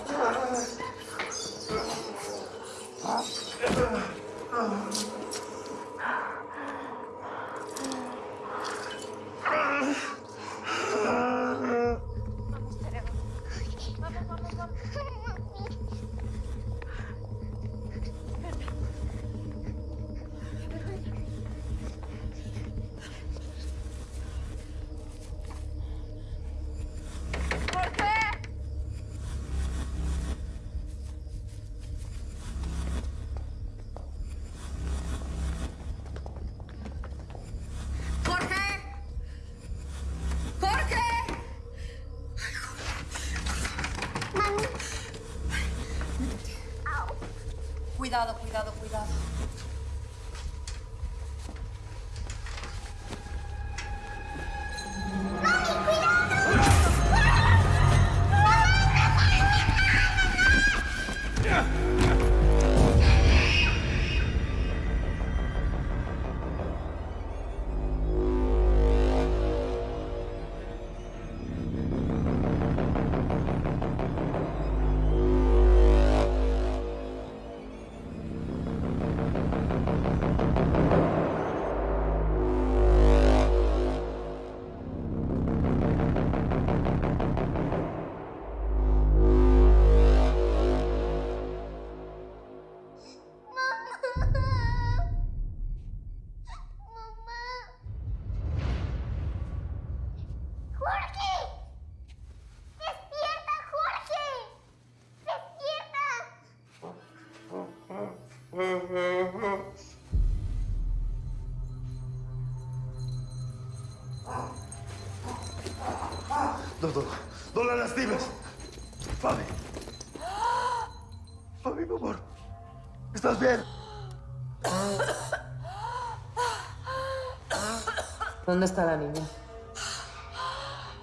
[SPEAKER 7] ¿Dónde está la niña?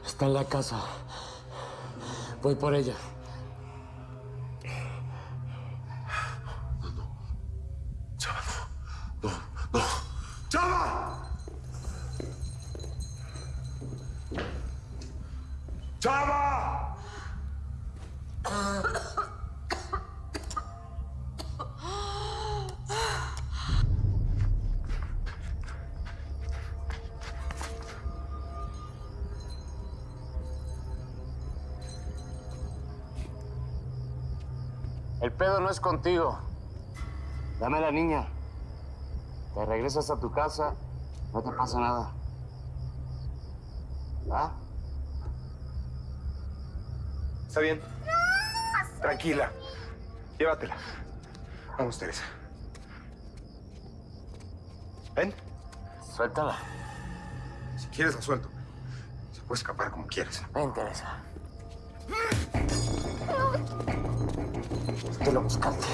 [SPEAKER 5] Está en la casa. Voy por ella. Es contigo. Dame a la niña. Te regresas a tu casa, no te pasa nada. ¿Va?
[SPEAKER 15] Está bien. Tranquila. Llévatela. Vamos, Teresa. Ven.
[SPEAKER 5] Suéltala.
[SPEAKER 15] Si quieres, la suelto. Se puede escapar como quieras.
[SPEAKER 5] Ven, Teresa. Te lo buscaste.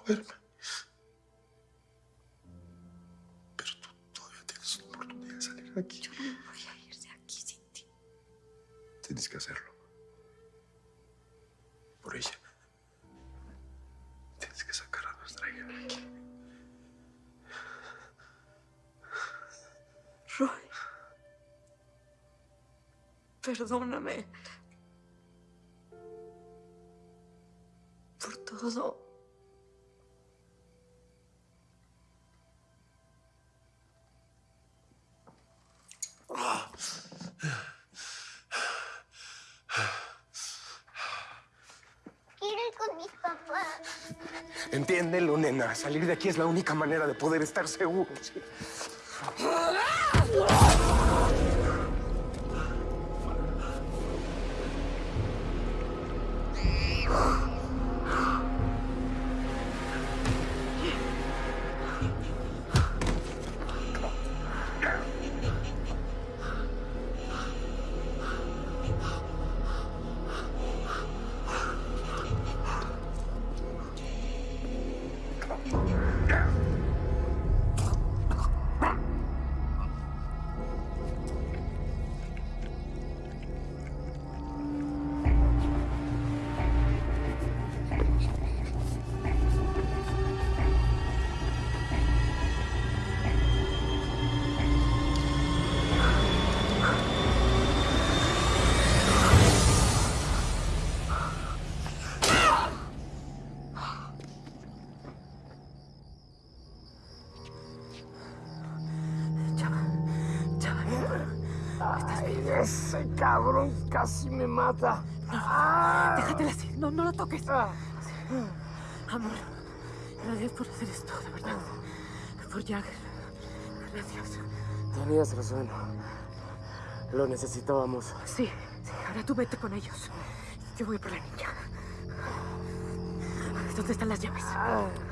[SPEAKER 4] Moverme. Pero tú todavía tienes una oportunidad de salir de aquí.
[SPEAKER 2] Yo no voy a ir de aquí sin ti.
[SPEAKER 4] Tienes que hacerlo. Por ella. Tienes que sacar a nuestra hija de aquí.
[SPEAKER 2] Roy. Perdóname.
[SPEAKER 15] Salir de aquí es la única manera de poder estar seguro.
[SPEAKER 5] Ese cabrón casi me mata.
[SPEAKER 7] Déjatela así. No, no lo toques. Amor, gracias por hacer esto, de verdad. Por Jagger. Gracias.
[SPEAKER 5] Tenías razón. Lo necesitábamos.
[SPEAKER 7] Sí, sí, ahora tú vete con ellos. Yo voy por la niña. ¿Dónde están las llaves? Aquí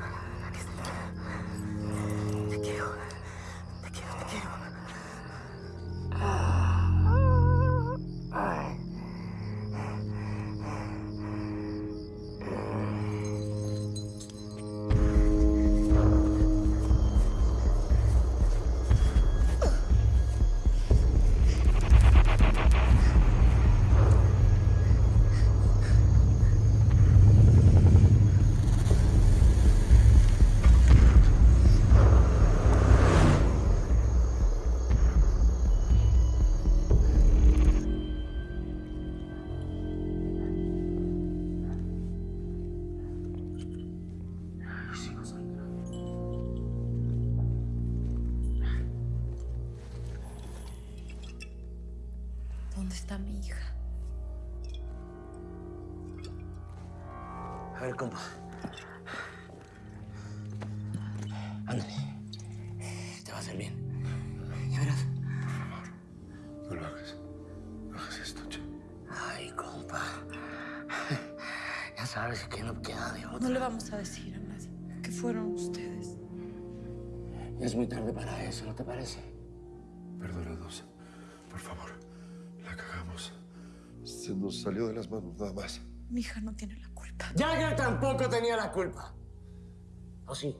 [SPEAKER 4] nada más.
[SPEAKER 2] Mi hija no tiene la culpa.
[SPEAKER 5] Jagger tampoco tenía la culpa. ¿O sí?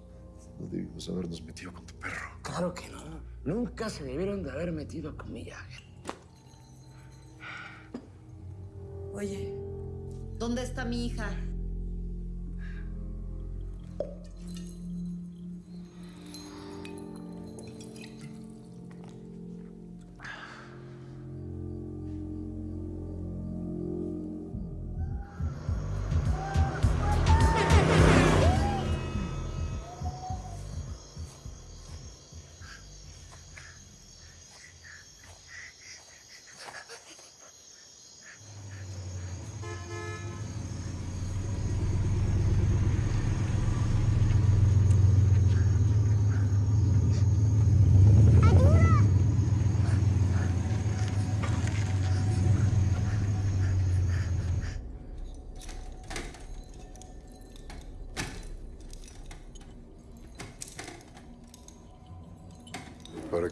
[SPEAKER 4] No debimos habernos metido con tu perro.
[SPEAKER 5] Claro que no. Nunca se debieron de haber metido con mi Jagger.
[SPEAKER 2] Oye, ¿dónde está mi hija?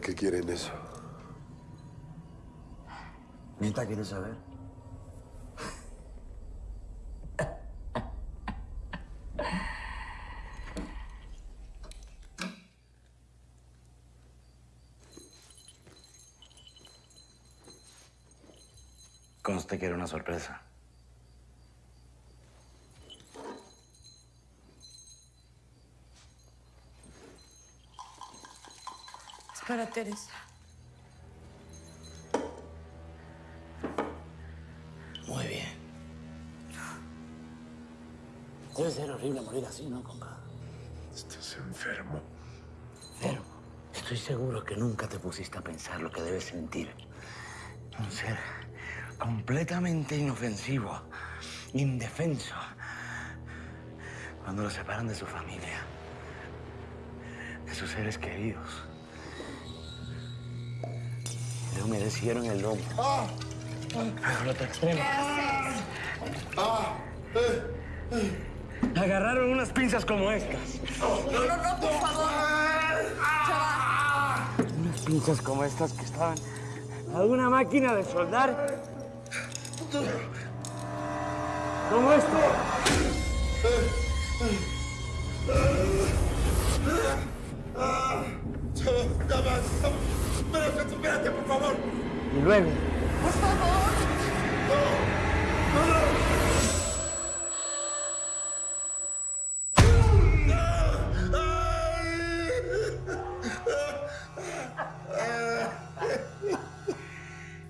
[SPEAKER 4] Qué quieren eso?
[SPEAKER 5] ¿Neta quiere saber? Conste que era una sorpresa.
[SPEAKER 2] Teresa.
[SPEAKER 5] Muy bien. Debe ser horrible morir así, ¿no, compa?
[SPEAKER 16] Estás enfermo.
[SPEAKER 5] Pero estoy seguro que nunca te pusiste a pensar lo que debes sentir. Un ser completamente inofensivo, indefenso, cuando lo separan de su familia, de sus seres queridos. Humedecieron el lomo. Lo extremo. Agarraron unas pinzas como estas.
[SPEAKER 2] No, no, no, por favor.
[SPEAKER 5] Unas pinzas como estas que estaban a una máquina de soldar. Como esto.
[SPEAKER 16] Espérate, por favor.
[SPEAKER 5] Y luego.
[SPEAKER 2] Por favor.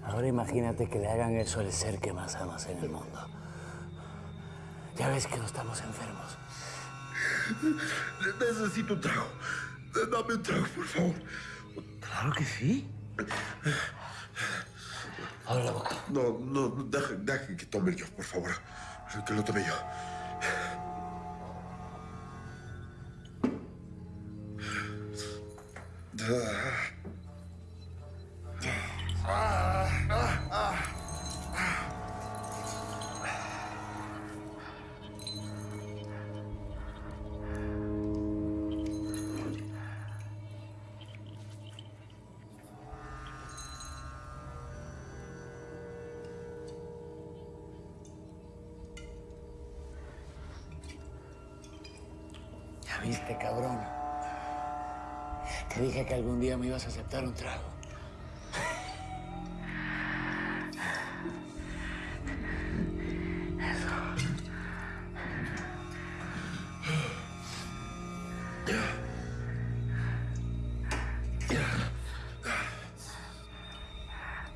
[SPEAKER 5] Ahora imagínate que le hagan eso al ser que más amas en el mundo. Ya ves que no estamos enfermos.
[SPEAKER 16] Necesito un trago. Dame un trago, por favor.
[SPEAKER 5] Claro que sí. Abre la boca.
[SPEAKER 16] No, no, no, deja, deja que tome yo, por favor. Que lo tome yo. Ah, ah, ah.
[SPEAKER 5] Viste, cabrón. Te dije que algún día me ibas a aceptar un trago.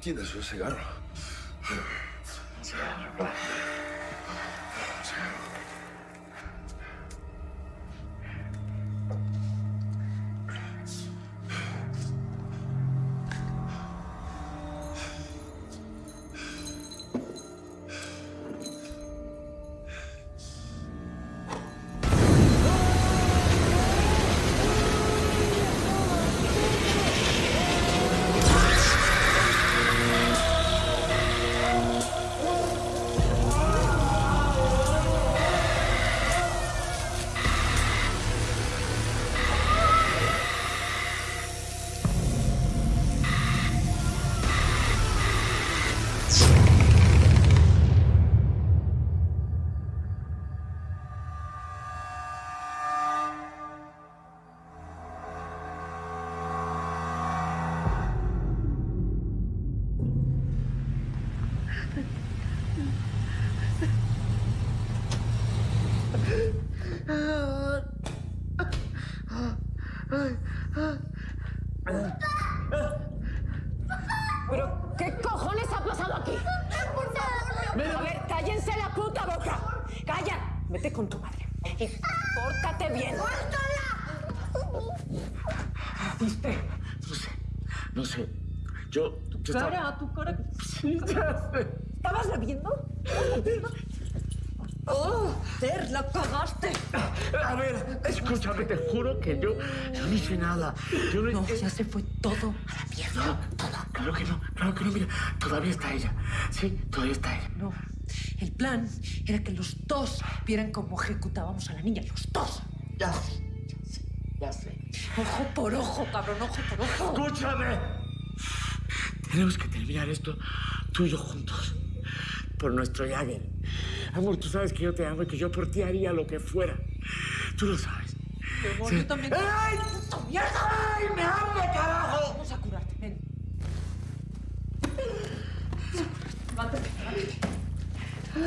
[SPEAKER 16] ¿Tienes un cigarro?
[SPEAKER 5] Nada. Yo no,
[SPEAKER 7] No, ya se fue todo a la mierda.
[SPEAKER 5] No, claro que no, claro que no, mira, todavía está ella. Sí, todavía está ella.
[SPEAKER 7] No. El plan era que los dos vieran cómo ejecutábamos a la niña. Los dos.
[SPEAKER 5] Ya sé, ya sé.
[SPEAKER 7] Ojo por ojo, cabrón, ojo por ojo.
[SPEAKER 5] ¡Escúchame! Tenemos que terminar esto tú y yo juntos. Por nuestro Jagger. Amor, tú sabes que yo te amo y que yo por ti haría lo que fuera. Tú lo sabes.
[SPEAKER 7] Mi amor,
[SPEAKER 5] Sí.
[SPEAKER 7] yo también.
[SPEAKER 5] ¡Ay,
[SPEAKER 7] puta mierda!
[SPEAKER 5] ¡Ay, me amo, carajo!
[SPEAKER 7] Vamos a curarte, ven.
[SPEAKER 5] Mi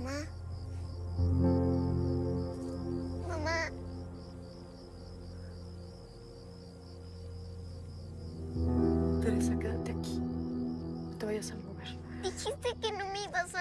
[SPEAKER 3] Mamá. Mamá.
[SPEAKER 7] Teresa, quédate aquí. No te vayas a mover.
[SPEAKER 3] Dijiste que no me ibas